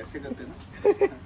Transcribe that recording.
ऐसे करते ना